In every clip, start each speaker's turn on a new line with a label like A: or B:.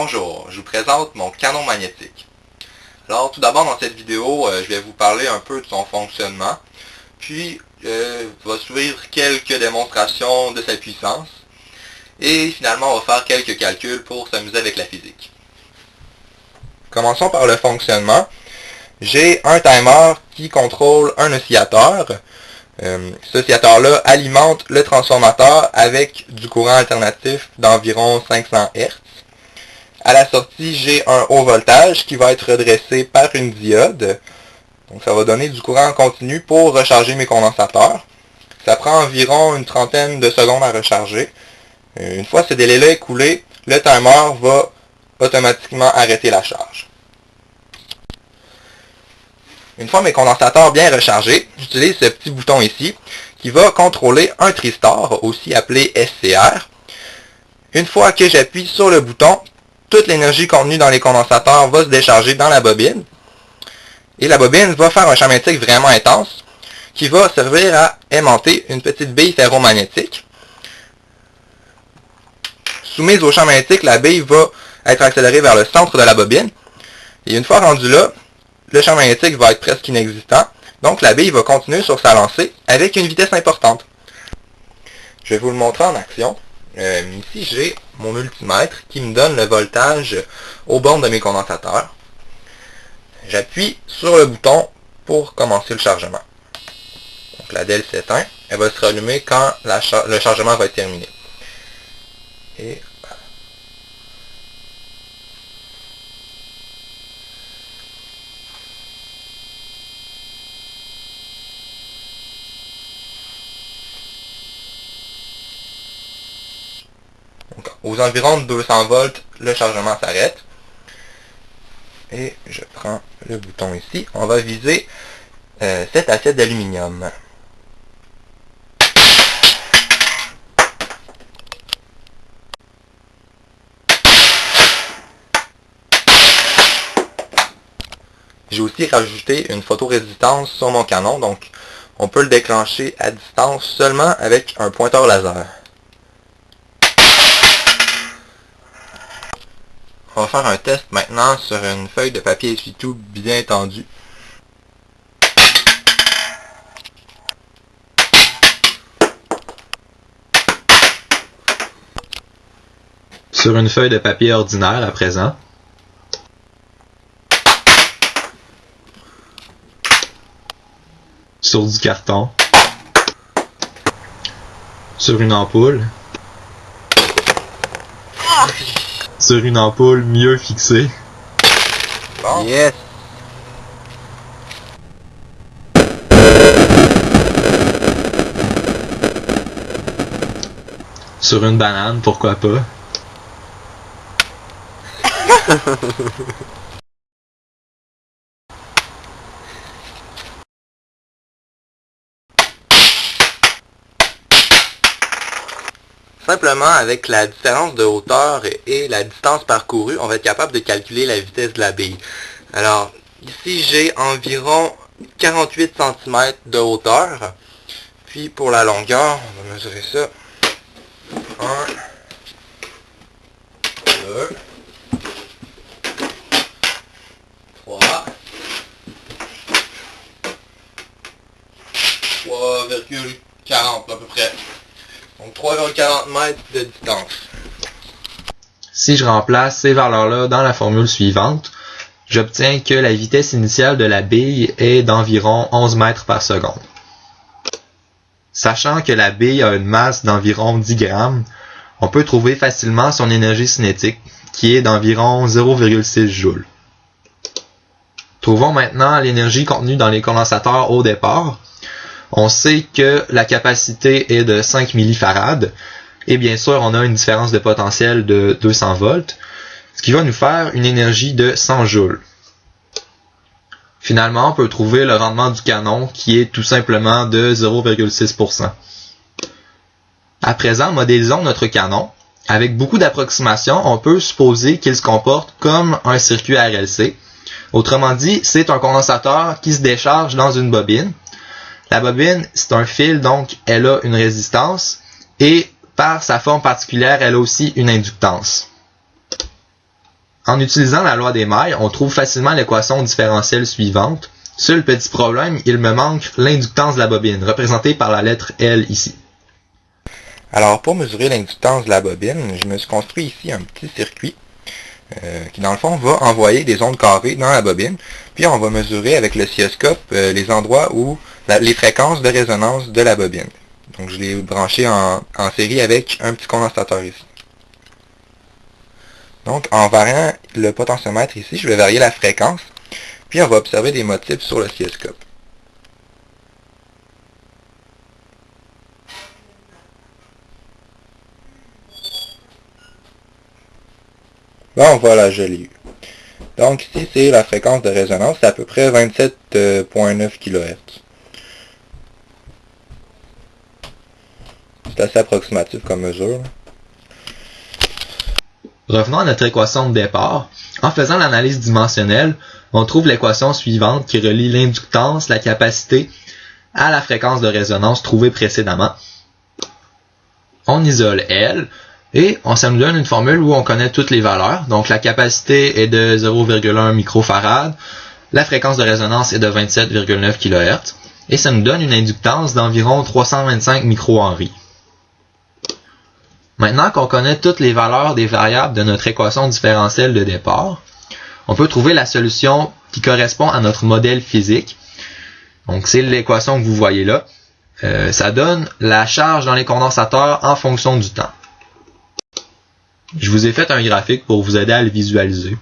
A: Bonjour, je vous présente mon canon magnétique. Alors tout d'abord dans cette vidéo, euh, je vais vous parler un peu de son fonctionnement, puis euh, va suivre quelques démonstrations de sa puissance, et finalement on va faire quelques calculs pour s'amuser avec la physique. Commençons par le fonctionnement. J'ai un timer qui contrôle un oscillateur. Euh, cet oscillateur-là alimente le transformateur avec du courant alternatif d'environ 500 Hz. À la sortie, j'ai un haut voltage qui va être redressé par une diode. Donc ça va donner du courant continu pour recharger mes condensateurs. Ça prend environ une trentaine de secondes à recharger. Euh, une fois ce délai-là écoulé, le timer va automatiquement arrêter la charge. Une fois mes condensateurs bien rechargés, j'utilise ce petit bouton ici qui va contrôler un tristor, aussi appelé SCR. Une fois que j'appuie sur le bouton, toute l'énergie contenue dans les condensateurs va se décharger dans la bobine. Et la bobine va faire un champ magnétique vraiment intense qui va servir à aimanter une petite bille ferromagnétique. Soumise au champ magnétique, la bille va être accélérée vers le centre de la bobine. Et une fois rendue là, le champ magnétique va être presque inexistant. Donc la bille va continuer sur sa lancée avec une vitesse importante. Je vais vous le montrer en action. Euh, ici, j'ai mon multimètre qui me donne le voltage au bornes de mes condensateurs. J'appuie sur le bouton pour commencer le chargement. Donc la DEL s'éteint. Elle va se rallumer quand le chargement va être terminé. Aux environs de 200 volts, le chargement s'arrête. Et je prends le bouton ici. On va viser euh, cette assiette d'aluminium. J'ai aussi rajouté une photorésistance sur mon canon, donc on peut le déclencher à distance seulement avec un pointeur laser. On va faire un test maintenant sur une feuille de papier essuie-tout bien tendue.
B: Sur une feuille de papier ordinaire à présent. Sur du carton. Sur une ampoule sur une ampoule mieux fixée.
A: Bon. Yes.
B: Sur une banane, pourquoi pas?
A: Simplement, avec la différence de hauteur et la distance parcourue, on va être capable de calculer la vitesse de la bille. Alors, ici, j'ai environ 48 cm de hauteur. Puis, pour la longueur, on va mesurer ça. 1, 2, 3, 3,40 à peu près. Donc 3,40 mètres de distance.
B: Si je remplace ces valeurs-là dans la formule suivante, j'obtiens que la vitesse initiale de la bille est d'environ 11 mètres par seconde. Sachant que la bille a une masse d'environ 10 grammes, on peut trouver facilement son énergie cinétique, qui est d'environ 0,6 joules. Trouvons maintenant l'énergie contenue dans les condensateurs au départ, on sait que la capacité est de 5 millifarad. Et bien sûr, on a une différence de potentiel de 200 volts, ce qui va nous faire une énergie de 100 joules. Finalement, on peut trouver le rendement du canon qui est tout simplement de 0,6%. À présent, modélisons notre canon. Avec beaucoup d'approximations, on peut supposer qu'il se comporte comme un circuit RLC. Autrement dit, c'est un condensateur qui se décharge dans une bobine la bobine, c'est un fil, donc elle a une résistance et par sa forme particulière, elle a aussi une inductance. En utilisant la loi des mailles, on trouve facilement l'équation différentielle suivante. Seul petit problème, il me manque l'inductance de la bobine, représentée par la lettre L ici.
A: Alors pour mesurer l'inductance de la bobine, je me suis construit ici un petit circuit euh, qui dans le fond va envoyer des ondes carrées dans la bobine, puis on va mesurer avec le sioscope euh, les endroits où les fréquences de résonance de la bobine. Donc je l'ai branché en, en série avec un petit condensateur ici. Donc en variant le potentiomètre ici, je vais varier la fréquence, puis on va observer des motifs sur le sioscope. Bon, voilà, je l'ai eu. Donc ici, c'est la fréquence de résonance, c'est à peu près 27.9 kHz. Assez approximatif comme mesure.
B: Revenons à notre équation de départ. En faisant l'analyse dimensionnelle, on trouve l'équation suivante qui relie l'inductance, la capacité, à la fréquence de résonance trouvée précédemment. On isole L, et on, ça nous donne une formule où on connaît toutes les valeurs. Donc la capacité est de 0,1 microfarad, la fréquence de résonance est de 27,9 kHz, et ça nous donne une inductance d'environ 325 microhenry. Maintenant qu'on connaît toutes les valeurs des variables de notre équation différentielle de départ, on peut trouver la solution qui correspond à notre modèle physique. Donc c'est l'équation que vous voyez là. Euh, ça donne la charge dans les condensateurs en fonction du temps. Je vous ai fait un graphique pour vous aider à le visualiser.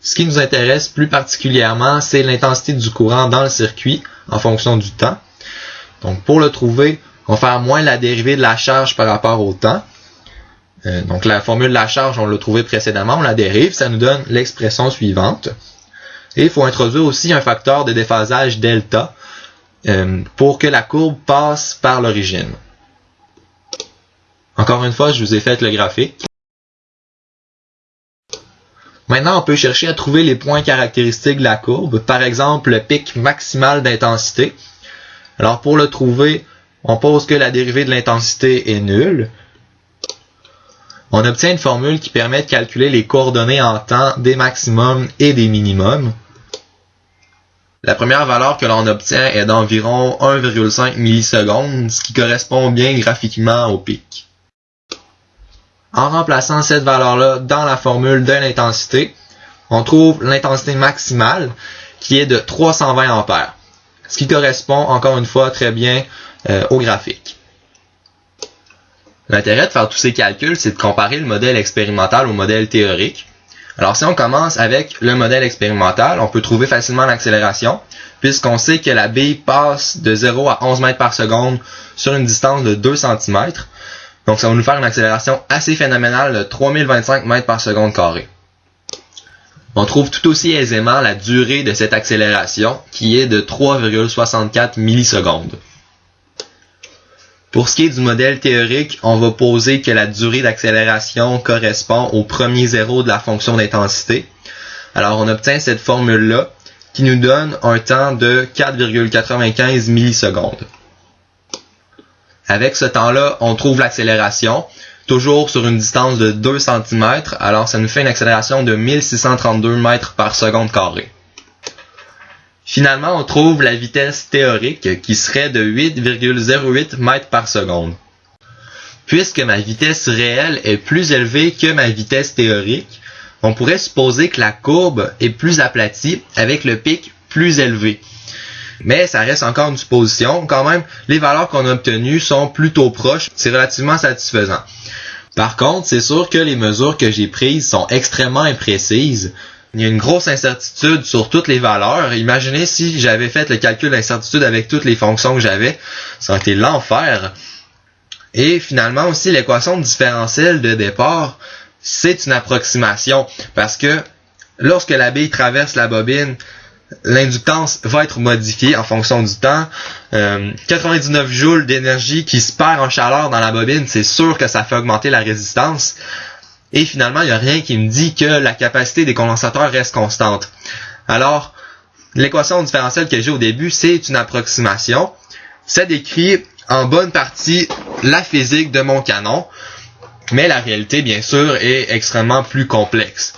B: Ce qui nous intéresse plus particulièrement, c'est l'intensité du courant dans le circuit en fonction du temps. Donc pour le trouver, on va faire moins la dérivée de la charge par rapport au temps. Euh, donc la formule de la charge, on l'a trouvé précédemment, on la dérive, ça nous donne l'expression suivante. Et il faut introduire aussi un facteur de déphasage delta euh, pour que la courbe passe par l'origine. Encore une fois, je vous ai fait le graphique. Maintenant, on peut chercher à trouver les points caractéristiques de la courbe, par exemple le pic maximal d'intensité. Alors pour le trouver, on pose que la dérivée de l'intensité est nulle. On obtient une formule qui permet de calculer les coordonnées en temps des maximums et des minimums. La première valeur que l'on obtient est d'environ 1,5 millisecondes, ce qui correspond bien graphiquement au pic. En remplaçant cette valeur-là dans la formule de l'intensité, on trouve l'intensité maximale qui est de 320 ampères, ce qui correspond encore une fois très bien euh, au graphique. L'intérêt de faire tous ces calculs, c'est de comparer le modèle expérimental au modèle théorique. Alors si on commence avec le modèle expérimental, on peut trouver facilement l'accélération, puisqu'on sait que la bille passe de 0 à 11 mètres par seconde sur une distance de 2 cm, donc ça va nous faire une accélération assez phénoménale de 3025 mètres par seconde carré. On trouve tout aussi aisément la durée de cette accélération qui est de 3,64 millisecondes. Pour ce qui est du modèle théorique, on va poser que la durée d'accélération correspond au premier zéro de la fonction d'intensité. Alors on obtient cette formule-là qui nous donne un temps de 4,95 millisecondes. Avec ce temps-là, on trouve l'accélération, toujours sur une distance de 2 cm, alors ça nous fait une accélération de 1632 mètres par seconde carré. Finalement, on trouve la vitesse théorique qui serait de 8,08 mètres par seconde. Puisque ma vitesse réelle est plus élevée que ma vitesse théorique, on pourrait supposer que la courbe est plus aplatie avec le pic plus élevé mais ça reste encore une supposition. Quand même, les valeurs qu'on a obtenues sont plutôt proches. C'est relativement satisfaisant. Par contre, c'est sûr que les mesures que j'ai prises sont extrêmement imprécises. Il y a une grosse incertitude sur toutes les valeurs. Imaginez si j'avais fait le calcul d'incertitude avec toutes les fonctions que j'avais. Ça aurait été l'enfer. Et finalement aussi, l'équation différentielle de départ, c'est une approximation. Parce que lorsque la bille traverse la bobine, l'inductance va être modifiée en fonction du temps. 99 euh, joules d'énergie qui se perd en chaleur dans la bobine, c'est sûr que ça fait augmenter la résistance. Et finalement, il n'y a rien qui me dit que la capacité des condensateurs reste constante. Alors, l'équation différentielle que j'ai au début, c'est une approximation. Ça décrit en bonne partie la physique de mon canon. Mais la réalité, bien sûr, est extrêmement plus complexe.